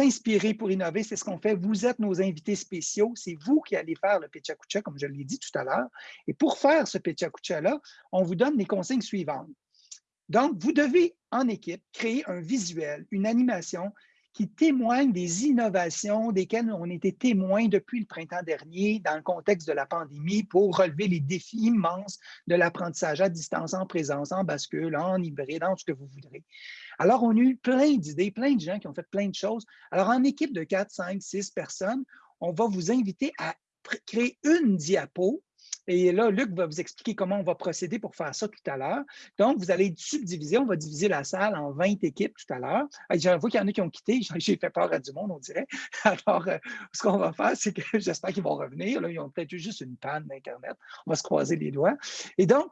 inspirer pour innover, c'est ce qu'on fait. Vous êtes nos invités spéciaux. C'est vous qui allez faire le Pechakucha, comme je l'ai dit tout à l'heure. Et pour faire ce Pechakucha-là, on vous donne les consignes suivantes. Donc, vous devez, en équipe, créer un visuel, une animation qui témoigne des innovations desquelles on était témoin depuis le printemps dernier dans le contexte de la pandémie pour relever les défis immenses de l'apprentissage à distance, en présence, en bascule, en hybride, en ce que vous voudrez. Alors, on a eu plein d'idées, plein de gens qui ont fait plein de choses. Alors, en équipe de 4, 5, 6 personnes, on va vous inviter à créer une diapo et là, Luc va vous expliquer comment on va procéder pour faire ça tout à l'heure. Donc, vous allez subdiviser, on va diviser la salle en 20 équipes tout à l'heure. J'avoue qu'il y en a qui ont quitté, j'ai fait peur à du monde, on dirait. Alors, euh, ce qu'on va faire, c'est que j'espère qu'ils vont revenir. Là, ils ont peut-être eu juste une panne d'Internet. On va se croiser les doigts. Et donc,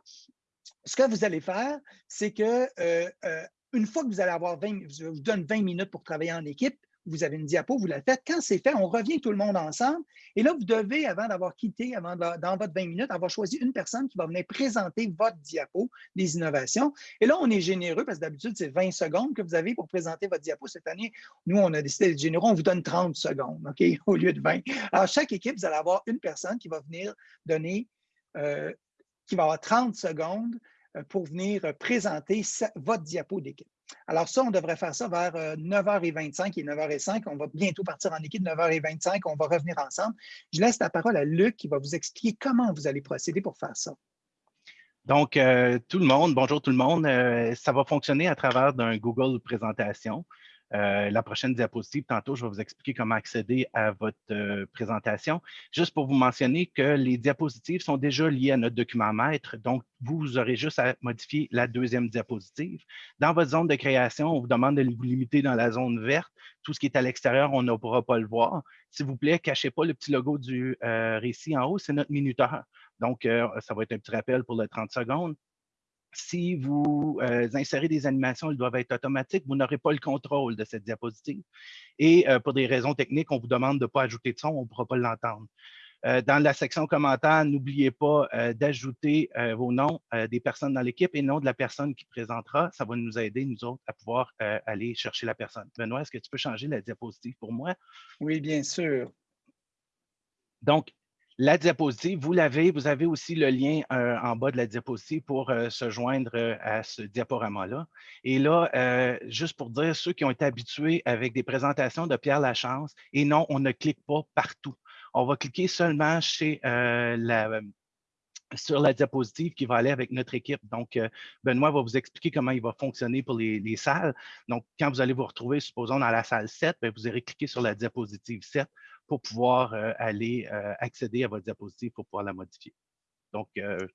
ce que vous allez faire, c'est que euh, euh, une fois que vous allez avoir 20, je vous donne 20 minutes pour travailler en équipe, vous avez une diapo, vous la faites. Quand c'est fait, on revient tout le monde ensemble. Et là, vous devez, avant d'avoir quitté, avant dans votre 20 minutes, avoir choisi une personne qui va venir présenter votre diapo des innovations. Et là, on est généreux parce que d'habitude, c'est 20 secondes que vous avez pour présenter votre diapo. Cette année, nous, on a décidé d'être généreux. On vous donne 30 secondes, OK, au lieu de 20. Alors, chaque équipe, vous allez avoir une personne qui va venir donner, euh, qui va avoir 30 secondes pour venir présenter votre diapo d'équipe. Alors ça, on devrait faire ça vers 9h25 euh, et 9h05. On va bientôt partir en équipe 9h25. On va revenir ensemble. Je laisse la parole à Luc qui va vous expliquer comment vous allez procéder pour faire ça. Donc, euh, tout le monde, bonjour tout le monde. Euh, ça va fonctionner à travers d'un Google Présentation. Euh, la prochaine diapositive, tantôt, je vais vous expliquer comment accéder à votre euh, présentation. Juste pour vous mentionner que les diapositives sont déjà liées à notre document maître, donc vous aurez juste à modifier la deuxième diapositive. Dans votre zone de création, on vous demande de vous limiter dans la zone verte. Tout ce qui est à l'extérieur, on ne pourra pas le voir. S'il vous plaît, cachez pas le petit logo du euh, récit en haut, c'est notre minuteur. Donc, ça va être un petit rappel pour le 30 secondes si vous euh, insérez des animations, elles doivent être automatiques. Vous n'aurez pas le contrôle de cette diapositive. Et euh, pour des raisons techniques, on vous demande de ne pas ajouter de son, on ne pourra pas l'entendre. Euh, dans la section commentaires, n'oubliez pas d'ajouter vos noms des personnes dans l'équipe et non de la personne qui présentera. Ça va nous aider, nous autres, à pouvoir aller chercher la personne. Benoît, est-ce que tu peux changer la diapositive pour moi? Oui, bien sûr. Donc, la diapositive, vous l'avez, vous avez aussi le lien euh, en bas de la diapositive pour euh, se joindre euh, à ce diaporama-là. Et là, juste pour dire, ceux qui ont été habitués avec des présentations de Pierre Lachance, et non, on ne clique pas partout. On va cliquer seulement sur la diapositive qui va aller avec notre équipe. Donc, Benoît va vous expliquer comment il va fonctionner pour les, salles. Donc, quand vous allez vous retrouver, supposons, dans la salle 7, ben, vous irez cliquer sur la diapositive 7 pour pouvoir euh, aller euh, accéder à votre diapositive pour pouvoir la modifier. Donc, euh,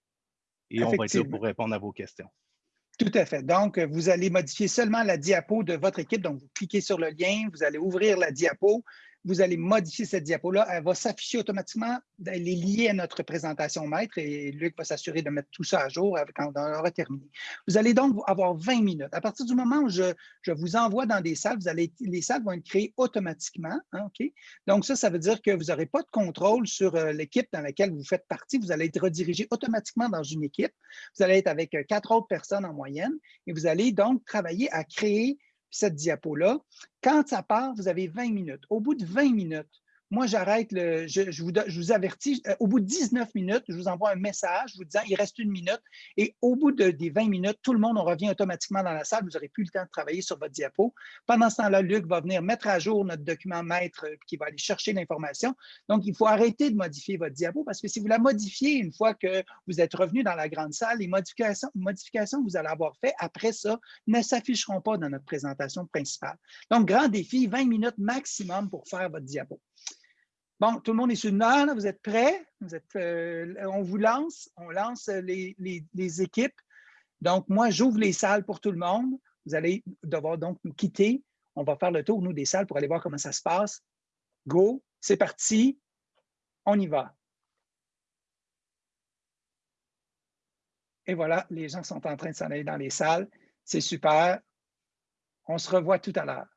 et on va être là pour répondre à vos questions. Tout à fait. Donc, vous allez modifier seulement la diapo de votre équipe. Donc, vous cliquez sur le lien, vous allez ouvrir la diapo vous allez modifier cette diapo-là. Elle va s'afficher automatiquement. Elle est liée à notre présentation maître et Luc va s'assurer de mettre tout ça à jour quand on aura terminé. Vous allez donc avoir 20 minutes. À partir du moment où je, vous envoie dans des salles, les salles vont être créées automatiquement. Hein, donc, ça, ça veut dire que vous n'aurez pas de contrôle sur euh, l'équipe dans laquelle vous faites partie. Vous allez être redirigé automatiquement dans une équipe. Vous allez être avec euh, quatre autres personnes en moyenne et vous allez donc travailler à créer cette diapo-là. Quand ça part, vous avez 20 minutes. Au bout de 20 minutes, moi, j'arrête, je, vous, avertis, euh, au bout de 19 minutes, je vous envoie un message vous disant il reste une minute. Et au bout de, des 20 minutes, tout le monde, on revient automatiquement dans la salle. Vous n'aurez plus le temps de travailler sur votre diapo. Pendant ce temps-là, Luc va venir mettre à jour notre document maître euh, qui va aller chercher l'information. Donc, il faut arrêter de modifier votre diapo parce que si vous la modifiez une fois que vous êtes revenu dans la grande salle, les modifications, que vous allez avoir fait après ça ne s'afficheront pas dans notre présentation principale. Donc, grand défi, 20 minutes maximum pour faire votre diapo. Bon, tout le monde est sur le vous êtes prêts? Vous êtes, euh, on vous lance, on lance les, équipes. Donc, moi, j'ouvre les salles pour tout le monde. Vous allez devoir donc nous quitter. On va faire le tour, nous, des salles pour aller voir comment ça se passe. Go, c'est parti, on y va. Et voilà, les gens sont en train de s'en aller dans les salles. C'est super. On se revoit tout à l'heure.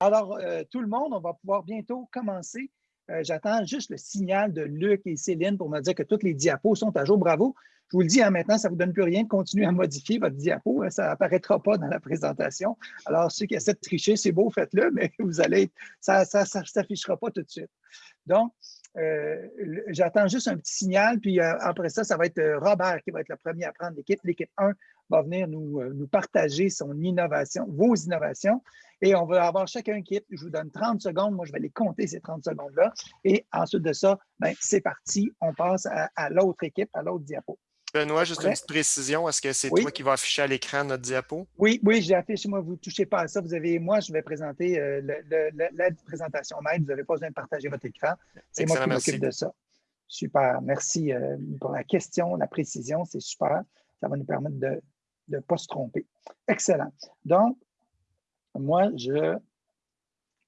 Alors, euh, tout le monde, on va pouvoir bientôt commencer. Euh, j'attends juste le signal de Luc et Céline pour me dire que toutes les diapos sont à jour. Bravo. Je vous le dis, hein, maintenant, ça ne vous donne plus rien de continuer à modifier votre diapo. Hein, ça n'apparaîtra pas dans la présentation. Alors, ceux qui essaient de tricher, c'est beau, faites-le, mais vous allez, ça ne s'affichera pas tout de suite. Donc, euh, j'attends juste un petit signal, puis après ça, ça va être Robert qui va être le premier à prendre l'équipe. L'équipe 1 va venir nous, nous, partager son innovation, vos innovations, et on va avoir chacun équipe. Je vous donne 30 secondes. Moi, je vais les compter, ces 30 secondes-là. Et ensuite de ça, ben, c'est parti. On passe à l'autre équipe, à l'autre diapo. Benoît, juste une petite précision. Est-ce que c'est toi qui vas afficher à l'écran notre diapo? Oui, oui, j'affiche. Moi, vous ne touchez pas à ça. Vous avez, moi, je vais présenter euh, la présentation maître. Vous n'avez pas besoin de partager votre écran. C'est moi qui m'occupe de ça. Super. Merci euh, pour la question, la précision. C'est super. Ça va nous permettre de ne pas se tromper. Excellent. Donc, moi, je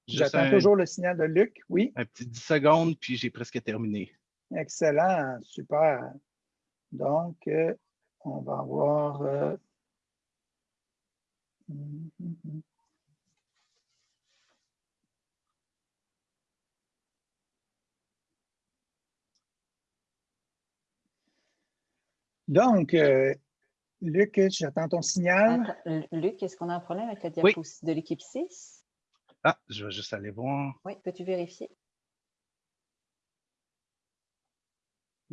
j'attends toujours le signal de Luc. Oui. Un petit 10 secondes, puis j'ai presque terminé. Excellent. Super. Donc, euh, on va avoir... Euh, donc, euh, Luc, j'attends ton signal. Luc, est-ce qu'on a un problème avec la diapositive de l'équipe 6? Ah, je vais juste aller voir. Oui, peux-tu vérifier?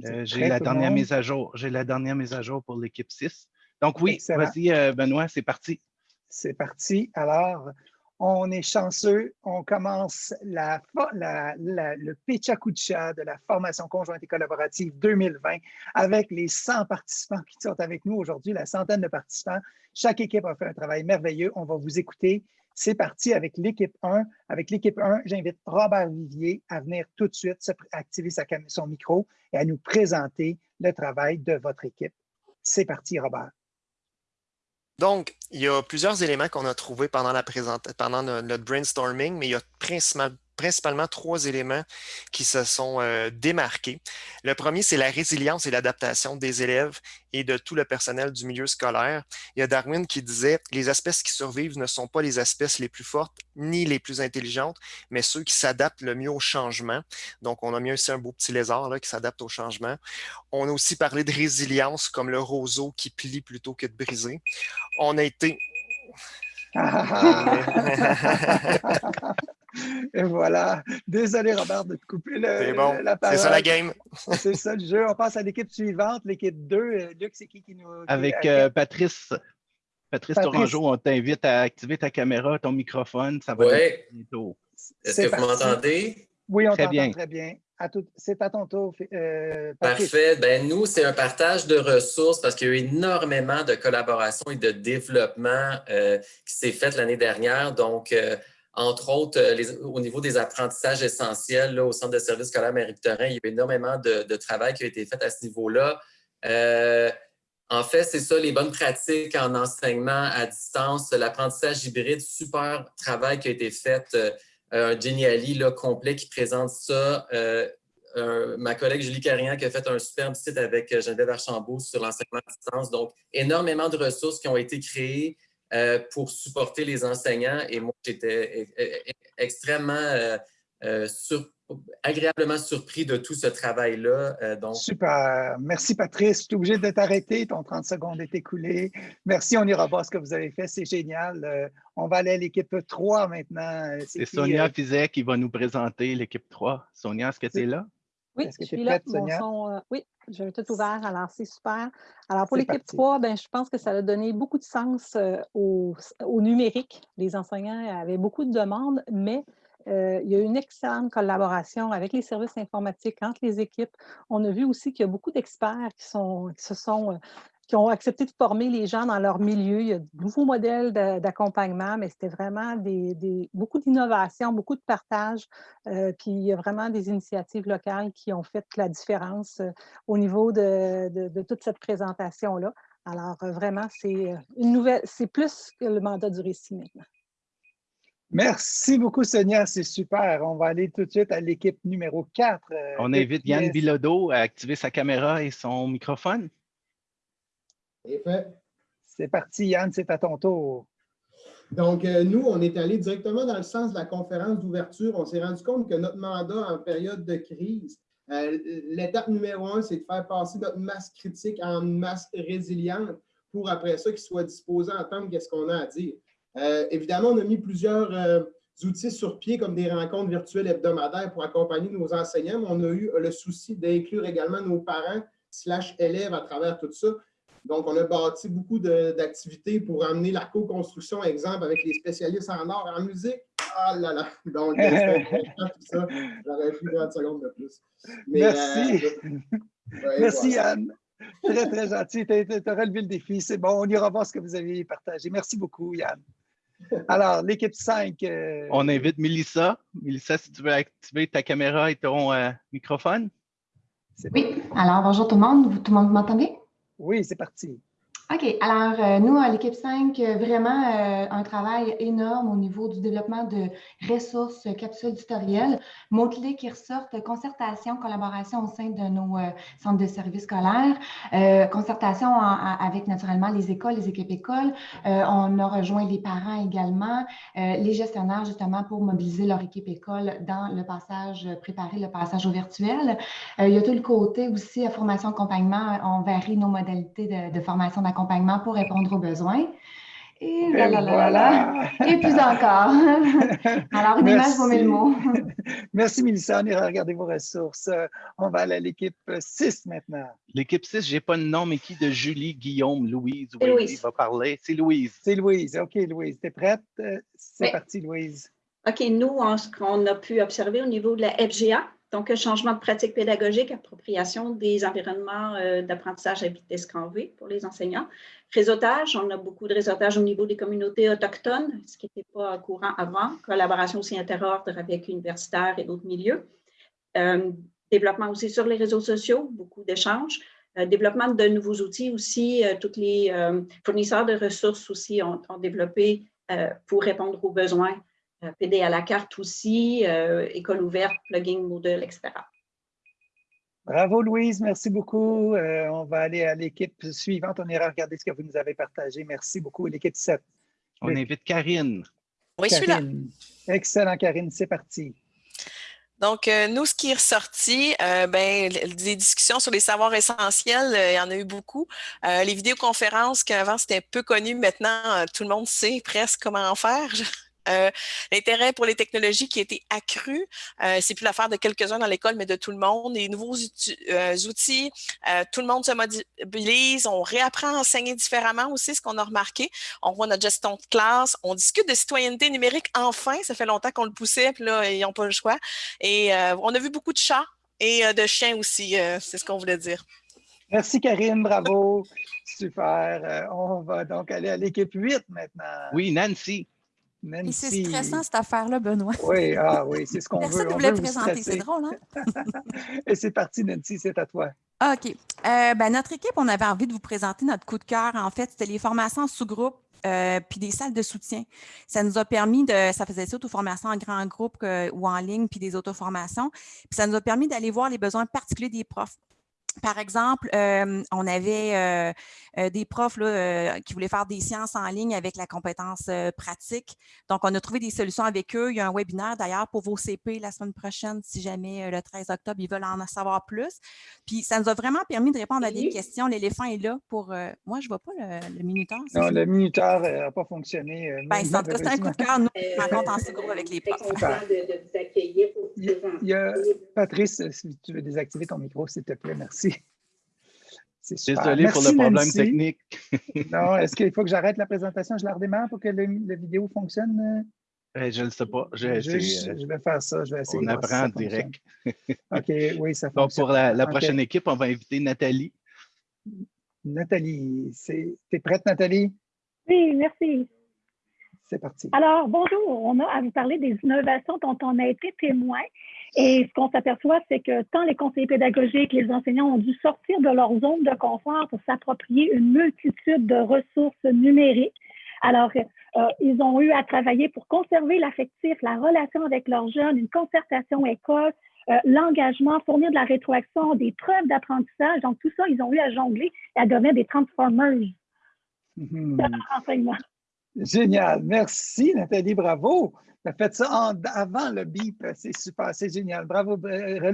Euh, j'ai la dernière mise à jour. J'ai la dernière mise à jour pour l'équipe 6. Donc oui, vas-y, euh, Benoît, c'est parti. C'est parti. Alors, on est chanceux. On commence le Pechakucha de la formation conjointe et collaborative 2020 avec les 100 participants qui sont avec nous aujourd'hui, la centaine de participants. Chaque équipe a fait un travail merveilleux. On va vous écouter. C'est parti avec l'équipe 1. Avec l'équipe 1, j'invite Robert Vivier à venir tout de suite activer sa, son micro et à nous présenter le travail de votre équipe. C'est parti, Robert. Donc, il y a plusieurs éléments qu'on a trouvés pendant, la pendant notre brainstorming, mais il y a principalement principalement trois éléments qui se sont euh, démarqués. Le premier, c'est la résilience et l'adaptation des élèves et de tout le personnel du milieu scolaire. Il y a Darwin qui disait « Les espèces qui survivent ne sont pas les espèces les plus fortes ni les plus intelligentes, mais ceux qui s'adaptent le mieux au changement. » Donc, on a mis aussi un beau petit lézard là, qui s'adapte au changement. On a aussi parlé de résilience comme le roseau qui plie plutôt que de briser. On a été Et voilà. Désolé, Robert, de te couper le, bon. la parole. C'est ça la game. C'est ça le jeu. On passe à l'équipe suivante, l'équipe 2. Euh, Luc, c'est qui qui nous. Avec euh, Patrice. Patrice, Tourangeau, on t'invite à activer ta caméra, ton microphone. Ça va être bientôt. Est-ce que vous m'entendez? Oui, on t'entend très bien. C'est à ton tour. Euh, Parfait. Ben, nous, c'est un partage de ressources parce qu'il y a eu énormément de collaboration et de développement qui s'est fait l'année dernière. Donc, entre autres, euh, au niveau des apprentissages essentiels au Centre de services scolaires Marie-Victorin, il y a eu énormément de, travail qui a été fait à ce niveau-là. Euh, en fait, c'est ça, les bonnes pratiques en enseignement à distance, l'apprentissage hybride, super travail qui a été fait. Euh, un Geniali là, complet qui présente ça. ma collègue Julie Carignan qui a fait un superbe site avec Geneviève Archambault sur l'enseignement à distance. Donc, énormément de ressources qui ont été créées. Euh, pour supporter les enseignants. Et moi, j'étais e, e, e, extrêmement euh, euh, agréablement surpris de tout ce travail-là. donc... Super. Merci, Patrice. Je suis obligé de t'arrêter. Ton 30 secondes est écoulé. Merci, on ira voir ce que vous avez fait. C'est génial. on va aller à l'équipe 3 maintenant. C'est Sonia Fizet qui va nous présenter l'équipe 3. Sonia, est-ce que tu es là? Oui, je suis là. Euh, oui, j'ai tout ouvert, alors c'est super. Alors pour l'équipe 3, ben, je pense que ça a donné beaucoup de sens euh, au, numérique. Les enseignants avaient beaucoup de demandes, mais euh, il y a une excellente collaboration avec les services informatiques entre les équipes. On a vu aussi qu'il y a beaucoup d'experts qui, qui se sont qui ont accepté de former les gens dans leur milieu. Il y a de nouveaux modèles d'accompagnement, mais c'était vraiment des, beaucoup d'innovation, beaucoup de partage. Euh, puis il y a vraiment des initiatives locales qui ont fait la différence euh, au niveau de, toute cette présentation-là. Alors euh, vraiment, c'est une nouvelle, c'est plus que le mandat du récit maintenant. Merci beaucoup, Sonia. C'est super. On va aller tout de suite à l'équipe numéro 4. On invite Yann Bilodeau à activer sa caméra et son microphone. C'est fait. C'est parti, Yann, c'est à ton tour. Donc, euh, nous, on est allé directement dans le sens de la conférence d'ouverture. On s'est rendu compte que notre mandat en période de crise L'étape numéro un, c'est de faire passer notre masse critique en masse résiliente pour après ça qu'ils soient disposés à entendre qu'est-ce qu'on a à dire. évidemment, on a mis plusieurs outils sur pied comme des rencontres virtuelles hebdomadaires pour accompagner nos enseignants, mais on a eu le souci d'inclure également nos parents slash élèves à travers tout ça. Donc, on a bâti beaucoup d'activités pour amener la co-construction, exemple, avec les spécialistes en art, en musique. Ah là là! Donc, tout ça, j'aurais pris 30 secondes de plus. Merci. Euh, Merci, Anne. Très, très gentil. Tu as relevé le défi. C'est bon, on ira voir ce que vous avez partagé. Merci beaucoup, Yann. Alors, l'équipe 5. Euh, on invite Mélissa. Mélissa, si tu veux activer ta caméra et ton euh, microphone. Oui, alors bonjour tout le monde. Tout le monde m'entend bien? Oui, c'est parti. OK. Alors, euh, nous, à l'équipe 5, euh, vraiment euh, un travail énorme au niveau du développement de ressources, capsules tutoriels, mots-clés qui ressortent, concertation, collaboration au sein de nos centres de services scolaires, concertation avec naturellement les écoles, les équipes écoles. on a rejoint les parents également, les gestionnaires justement pour mobiliser leur équipe école dans le passage, préparer le passage au virtuel. il y a tout le côté aussi formation accompagnement. On varie nos modalités de, de formation d'accompagnement accompagnement pour répondre aux besoins. Et, voilà. Et puis encore. Alors, une image vaut mille mots. Merci, Mélissa. On ira regarder vos ressources. On va aller à l'équipe 6 maintenant. L'équipe 6, je n'ai pas le nom, mais qui de Julie, Guillaume, Louise, Louise. va parler? C'est Louise. C'est Louise. OK, Louise. Tu es prête? C'est parti, Louise. OK, nous, ce qu'on a pu observer au niveau de la FGA, donc, changement de pratique pédagogique, appropriation des environnements euh, d'apprentissage à vitesse grand V pour les enseignants. Réseautage, on a beaucoup de réseautage au niveau des communautés autochtones, ce qui n'était pas courant avant. Collaboration aussi interordre avec universitaires et d'autres milieux. Euh, développement aussi sur les réseaux sociaux, beaucoup d'échanges. Euh, développement de nouveaux outils aussi. tous les fournisseurs de ressources aussi ont développé pour répondre aux besoins PD à la carte aussi, euh, école ouverte, plugin Moodle, etc. Bravo Louise, merci beaucoup. Euh, on va aller à l'équipe suivante. On ira regarder ce que vous nous avez partagé. Merci beaucoup, l'équipe 7. On invite Karine. Oui, je suis là. Excellent, Karine, c'est parti. Donc, nous, ce qui est ressorti, ben, des discussions sur les savoirs essentiels, il y en a eu beaucoup. les vidéoconférences, qu'avant c'était peu connu, maintenant tout le monde sait presque comment en faire. Euh, l'intérêt pour les technologies qui a été accru, euh, c'est plus l'affaire de quelques-uns dans l'école, mais de tout le monde. Les nouveaux euh, outils, tout le monde se mobilise, on réapprend à enseigner différemment aussi, ce qu'on a remarqué. On voit notre gestion de classe, on discute de citoyenneté numérique enfin, ça fait longtemps qu'on le poussait, puis là, ils n'ont pas le choix. Et on a vu beaucoup de chats et de chiens aussi, c'est ce qu'on voulait dire. Merci Karine, bravo. Super. on va donc aller à l'équipe 8 maintenant. Oui, Nancy. Et c'est stressant, cette affaire-là, Benoît. Oui, ah, oui c'est ce qu'on veut. Personne ne voulait présenter, c'est drôle, hein? Et c'est parti, Nancy, c'est à toi. OK. Euh, ben, notre équipe, on avait envie de vous présenter notre coup de cœur. En fait, c'était les formations sous-groupe euh, puis des salles de soutien. Ça nous a permis de, ça faisait ça auto-formation en grand groupe euh, ou en ligne, puis des auto-formations. Puis ça nous a permis d'aller voir les besoins particuliers des profs. Par exemple, euh, on avait euh, euh, des profs qui voulaient faire des sciences en ligne avec la compétence pratique. Donc, on a trouvé des solutions avec eux. Il y a un webinaire d'ailleurs pour vos CP la semaine prochaine, si jamais le 13 octobre, ils veulent en savoir plus. Puis, ça nous a vraiment permis de répondre à des questions. L'éléphant est là pour... moi, je ne vois pas le, minuteur. Non, le minuteur n'a pas fonctionné. Ben, c'est un coup de cœur. Nous, on rencontre en second avec les profs. Il y a, Patrice, si tu veux désactiver ton micro, s'il te plaît, merci. Désolé pour le problème technique. non, est-ce qu'il faut que j'arrête la présentation? Je la redémarre pour que la vidéo fonctionne? Eh, je ne sais pas. Je, vais faire ça. Je vais essayer. On apprend en direct. OK, oui, ça fonctionne. Donc, pour la, prochaine équipe, on va inviter Nathalie. Nathalie, tu es prête, Nathalie? Oui, merci. C'est parti. Alors, bonjour. On a à vous parler des innovations dont on a été témoin. Et ce qu'on s'aperçoit, c'est que tant les conseillers pédagogiques, les enseignants ont dû sortir de leur zone de confort pour s'approprier une multitude de ressources numériques. Alors, euh, ils ont eu à travailler pour conserver l'affectif, la relation avec leurs jeunes, une concertation école, euh, l'engagement, fournir de la rétroaction, des preuves d'apprentissage. Donc, tout ça, ils ont eu à jongler et à devenir des transformers mmh. de leur enseignement. Génial. Merci, Nathalie. Bravo. Tu as fait ça avant le bip. C'est super. C'est génial. Bravo.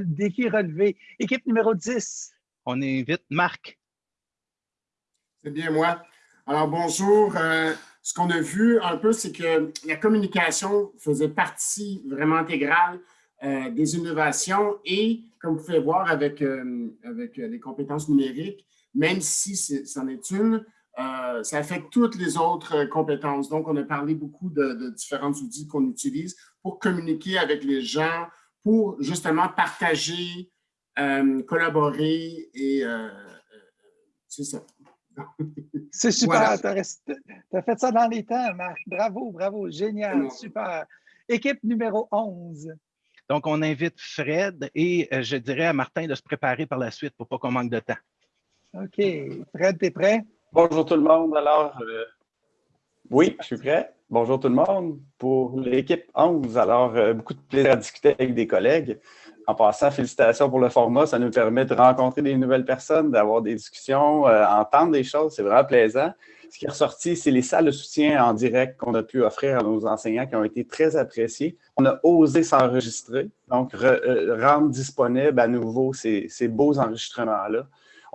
Défi relevé. Équipe numéro 10. On invite Marc. C'est bien moi. Alors, bonjour. Euh, ce qu'on a vu un peu, c'est que la communication faisait partie vraiment intégrale euh, des innovations et, comme vous pouvez voir avec, euh, avec les compétences numériques, même si c'en est, une, ça affecte toutes les autres compétences. Donc, on a parlé beaucoup de, de différents outils qu'on utilise pour communiquer avec les gens, pour justement partager, collaborer et c'est ça. C'est super. Tu as, fait ça dans les temps, Marc. Bravo, bravo. Génial. Super. Équipe numéro 11. Donc, on invite Fred et euh, je dirais à Martin de se préparer par la suite pour pas qu'on manque de temps. OK. Fred, tu es prêt? Bonjour tout le monde. Alors, euh, oui, je suis prêt. Bonjour tout le monde. Pour l'équipe 11, alors, euh, beaucoup de plaisir à discuter avec des collègues en passant, félicitations pour le format. Ça nous permet de rencontrer des nouvelles personnes, d'avoir des discussions, euh, entendre des choses. C'est vraiment plaisant. Ce qui est ressorti, c'est les salles de soutien en direct qu'on a pu offrir à nos enseignants qui ont été très appréciés. On a osé s'enregistrer, donc euh, rendre disponible à nouveau ces beaux enregistrements-là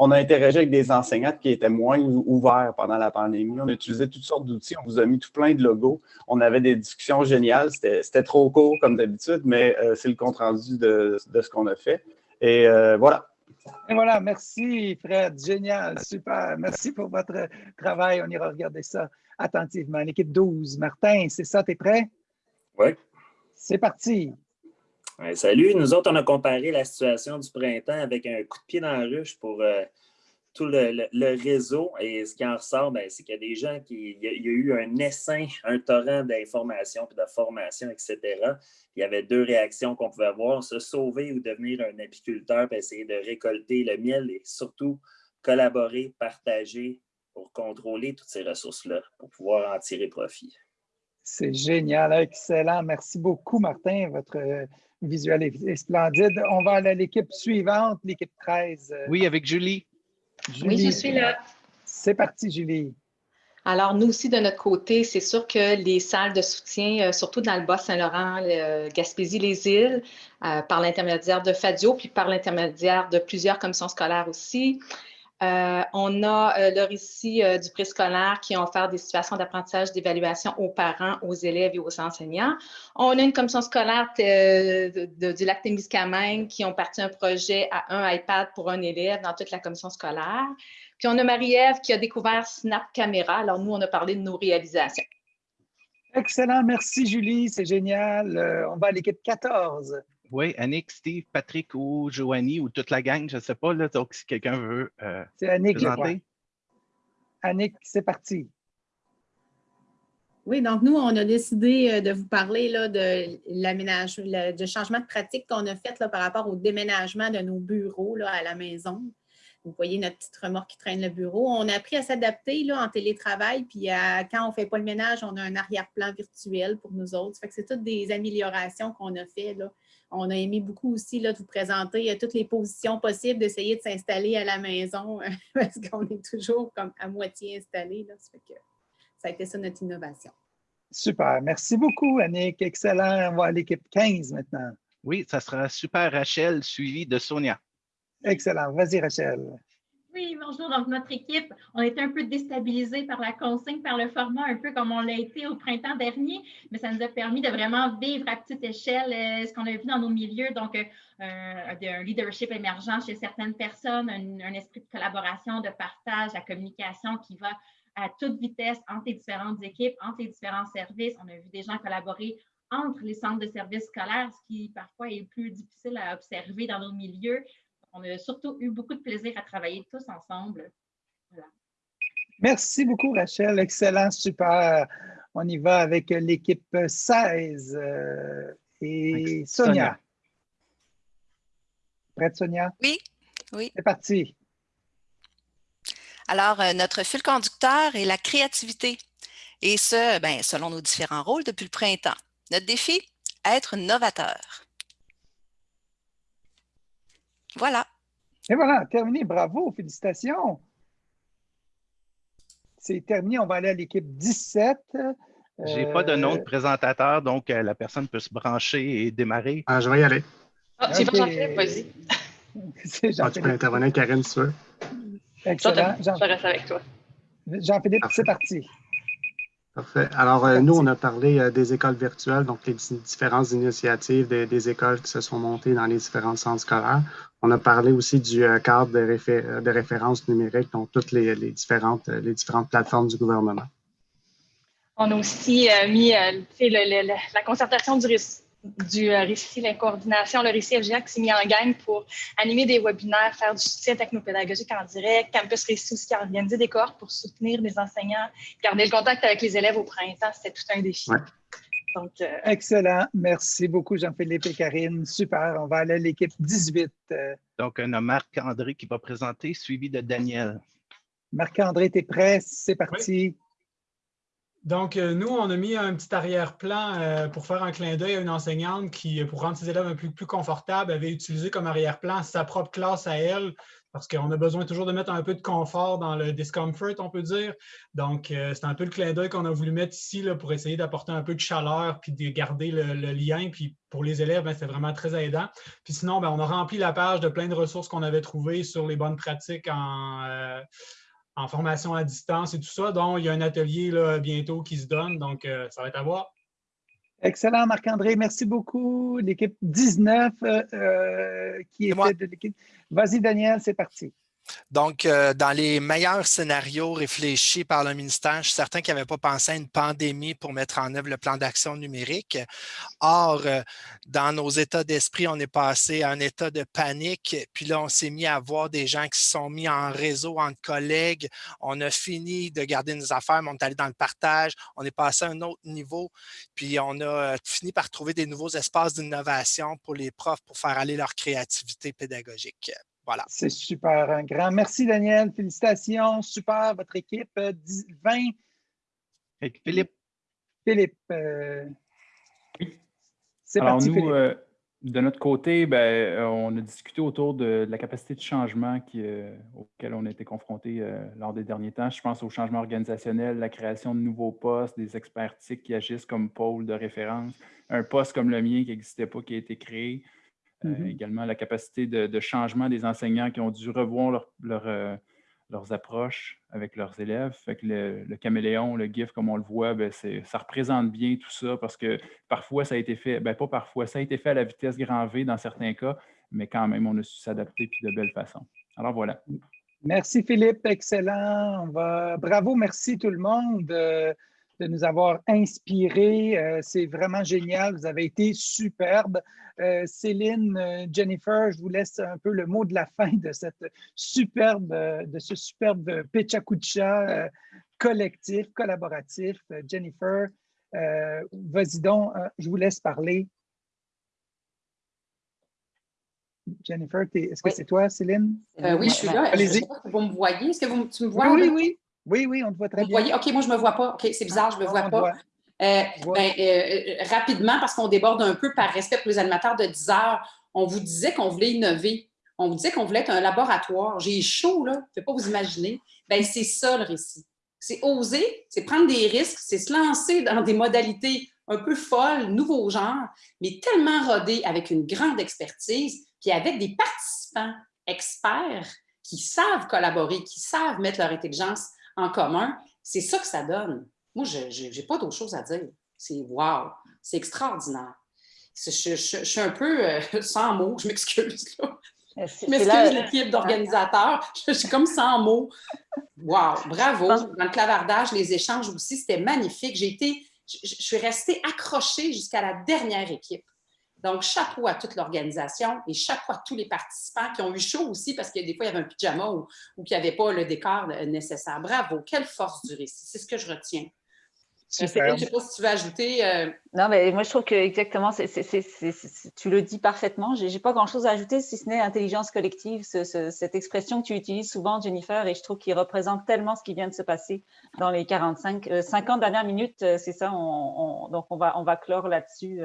on a interagi avec des enseignantes qui étaient moins ouverts pendant la pandémie. On a utilisé toutes sortes d'outils. On vous a mis tout plein de logos. On avait des discussions géniales. C'était trop court comme d'habitude, mais euh, c'est le compte-rendu de, ce qu'on a fait. Et euh, voilà. Et voilà, merci Fred, génial, super. Merci pour votre travail. On ira regarder ça attentivement. L'équipe 12, Martin, c'est ça, tu es prêt? Oui. C'est parti salut, nous autres, on a comparé la situation du printemps avec un coup de pied dans la ruche pour euh, tout le, réseau. Et ce qui en ressort, ben, c'est qu'il y a des gens qui. Il y a, eu un essaim, un torrent d'informations puis de formation, etc. Il y avait deux réactions qu'on pouvait avoir se sauver ou devenir un apiculteur puis essayer de récolter le miel et surtout collaborer, partager pour contrôler toutes ces ressources-là, pour pouvoir en tirer profit. C'est génial, excellent. Merci beaucoup, Martin. Votre visuel est, splendide. On va aller à l'équipe suivante, l'équipe 13. Oui, avec Julie. Oui, je suis là. C'est parti, Julie. Alors, nous aussi, de notre côté, c'est sûr que les salles de soutien, euh, surtout dans le Bas-Saint-Laurent, Gaspésie, les îles, euh, par l'intermédiaire de FADIO, puis par l'intermédiaire de plusieurs commissions scolaires aussi, euh, on a euh, le récit euh, du préscolaire qui ont offert des situations d'apprentissage, d'évaluation aux parents, aux élèves et aux enseignants. On a une commission scolaire du lac Témiscamingue qui ont parti un projet à un iPad pour un élève dans toute la commission scolaire. Puis on a Marie-Ève qui a découvert Snap Camera. Alors nous, on a parlé de nos réalisations. Excellent, merci Julie, c'est génial. on va à l'équipe 14. Oui, Annick, Steve, Patrick ou Joanie ou toute la gang, je ne sais pas. Là, donc, si quelqu'un veut euh, C'est Annick, présenter. Annick, c'est parti. Oui, donc nous, on a décidé euh, de vous parler là, de l'aménagement, de changement de pratique qu'on a fait là, par rapport au déménagement de nos bureaux là, à la maison. Vous voyez notre petite remorque qui traîne le bureau. On a appris à s'adapter en télétravail, puis quand on ne fait pas le ménage, on a un arrière-plan virtuel pour nous autres. c'est toutes des améliorations qu'on a fait là, on a aimé beaucoup aussi là, de vous présenter euh, toutes les positions possibles, d'essayer de s'installer à la maison parce qu'on est toujours comme à moitié installé. Ça, que ça a été ça notre innovation. Super. Merci beaucoup, Annick. Excellent. On va à l'équipe 15 maintenant. Oui, ça sera super Rachel, suivi de Sonia. Excellent. Vas-y, Rachel. Oui, bonjour. Donc, notre équipe, on était un peu déstabilisé par la consigne, par le format, un peu comme on l'a été au printemps dernier, mais ça nous a permis de vraiment vivre à petite échelle euh, ce qu'on a vu dans nos milieux. Donc, euh, un leadership émergent chez certaines personnes, un, esprit de collaboration, de partage, la communication qui va à toute vitesse entre les différentes équipes, entre les différents services. On a vu des gens collaborer entre les centres de services scolaires, ce qui parfois est plus difficile à observer dans nos milieux on a surtout eu beaucoup de plaisir à travailler tous ensemble. Merci beaucoup, Rachel. Excellent, super. On y va avec l'équipe 16 euh, et Sonia. Prête, Sonia? Oui, oui. C'est parti. Alors, euh, notre fil conducteur est la créativité. Et ce, ben, selon nos différents rôles depuis le printemps. Notre défi, être novateur. Voilà. Et voilà, terminé. Bravo, félicitations. c'est terminé. On va aller à l'équipe 17. Je n'ai pas de nom de présentateur, donc la personne peut se brancher et démarrer. Ah, je vais y aller. Ah, c'est pas Jean-Philippe, vas-y. Ah, tu peux intervenir, Karine, si tu veux. Excellent. Jean je reste avec toi. Jean-Philippe, c'est parti. Parfait. Alors, euh, nous, on a parlé euh, des écoles virtuelles, donc les différentes initiatives des, écoles qui se sont montées dans les différents centres scolaires. On a parlé aussi du euh, cadre de, de, référence numérique, donc toutes les, différentes, les différentes plateformes du gouvernement. On a aussi mis la concertation du risque du euh, récit, la coordination, le récit FGA qui s'est mis en gang pour animer des webinaires, faire du soutien technopédagogique en direct. Campus Récit aussi qui a organisé des cohortes pour soutenir les enseignants, garder le contact avec les élèves au printemps. C'était tout un défi. Donc, euh, Excellent. Merci beaucoup, Jean-Philippe et Karine. Super. On va aller à l'équipe 18. Euh. Donc, on a Marc-André qui va présenter, suivi de Daniel. Marc-André, tu es prêt? C'est parti. Donc, euh, nous, on a mis un petit arrière-plan euh, pour faire un clin d'œil à une enseignante qui, pour rendre ses élèves un peu plus confortables, avait utilisé comme arrière-plan sa propre classe à elle, parce qu'on a besoin toujours de mettre un peu de confort dans le discomfort, on peut dire. Donc, euh, c'est un peu le clin d'œil qu'on a voulu mettre ici pour essayer d'apporter un peu de chaleur puis de garder le, lien. Puis pour les élèves, ben, c'est vraiment très aidant. Puis sinon, ben, on a rempli la page de plein de ressources qu'on avait trouvées sur les bonnes pratiques en en formation à distance et tout ça. Donc, il y a un atelier là, bientôt qui se donne, donc euh, ça va être à voir. Excellent, Marc-André. Merci beaucoup. L'équipe 19 euh, euh, qui était de l'équipe. Vas-y, Daniel, c'est parti. Donc, euh, dans les meilleurs scénarios réfléchis par le ministère, je suis certain qu'ils n'avaient pas pensé à une pandémie pour mettre en œuvre le plan d'action numérique. Or, euh, dans nos états d'esprit, on est passé à un état de panique, puis là, on s'est mis à voir des gens qui se sont mis en réseau entre collègues. On a fini de garder nos affaires, mais on est allé dans le partage. On est passé à un autre niveau, puis on a euh, fini par trouver des nouveaux espaces d'innovation pour les profs pour faire aller leur créativité pédagogique. C'est super, un grand. Merci, Daniel. Félicitations. Super, votre équipe. 20. Euh, Philippe. Philippe. Euh, c'est parti, nous, euh, de notre côté, ben, on a discuté autour de, la capacité de changement qui, auquel on a été confronté lors des derniers temps. Je pense au changement organisationnel, la création de nouveaux postes, des experts qui agissent comme pôle de référence, un poste comme le mien qui n'existait pas, qui a été créé. Euh, mm-hmm. également la capacité de, changement des enseignants qui ont dû revoir euh, leurs approches avec leurs élèves. Fait que le, caméléon, le GIF, comme on le voit, ben, ça représente bien tout ça parce que parfois, ça a été fait, ben, pas parfois, ça a été fait à la vitesse grand V dans certains cas, mais quand même, on a su s'adapter puis de belle façon. Alors voilà. Merci Philippe, excellent. On va... Bravo, merci tout le monde. De nous avoir inspirés. Euh, c'est vraiment génial. Vous avez été superbe. Euh, Céline, euh, Jennifer, je vous laisse un peu le mot de la fin de cette superbe, de ce superbe Pechakucha collectif, collaboratif. Jennifer, vas-y donc, je vous laisse parler. Jennifer, est-ce que c'est toi, Céline? oui, je suis là. Allez-y. Vous me voyez? Est-ce que vous, tu me vois? Oui, oui, oui. Oui, oui, on te voit très bien. Voyez? OK, moi, je ne me vois pas. OK, c'est bizarre, je ne me vois pas. Euh, ben, euh, rapidement, parce qu'on déborde un peu par respect pour les animateurs de 10 heures, on vous disait qu'on voulait innover. On vous disait qu'on voulait être un laboratoire. J'ai chaud, là. Je ne peux pas vous imaginer. Ben, c'est ça, le récit. C'est oser, c'est prendre des risques, c'est se lancer dans des modalités un peu folles, nouveaux genres, mais tellement rodés avec une grande expertise, puis avec des participants experts qui savent collaborer, qui savent mettre leur intelligence en commun, c'est ça que ça donne. Moi, je n'ai pas d'autre chose à dire. C'est wow, c'est extraordinaire. Je, suis un peu euh, sans mots, je m'excuse. Euh, je m'excuse l'équipe d'organisateurs, je suis comme sans mots. Wow, bravo. Dans le clavardage, les échanges aussi, c'était magnifique. J'ai été, je suis restée accrochée jusqu'à la dernière équipe. Donc, chapeau à toute l'organisation et chapeau à tous les participants qui ont eu chaud aussi parce que des fois, il y avait un pyjama ou, ou qu'il n'y avait pas le décor nécessaire. Bravo, quelle force du récit. C'est ce que je retiens. Euh, je ne sais pas si tu veux ajouter. Euh, non, mais moi, je trouve que exactement, tu le dis parfaitement. Je n'ai pas grand-chose à ajouter, si ce n'est intelligence collective, cette expression que tu utilises souvent, Jennifer, et je trouve qu'il représente tellement ce qui vient de se passer dans les 45, 50 euh, dernières minutes. C'est ça, donc on va, on va clore là-dessus.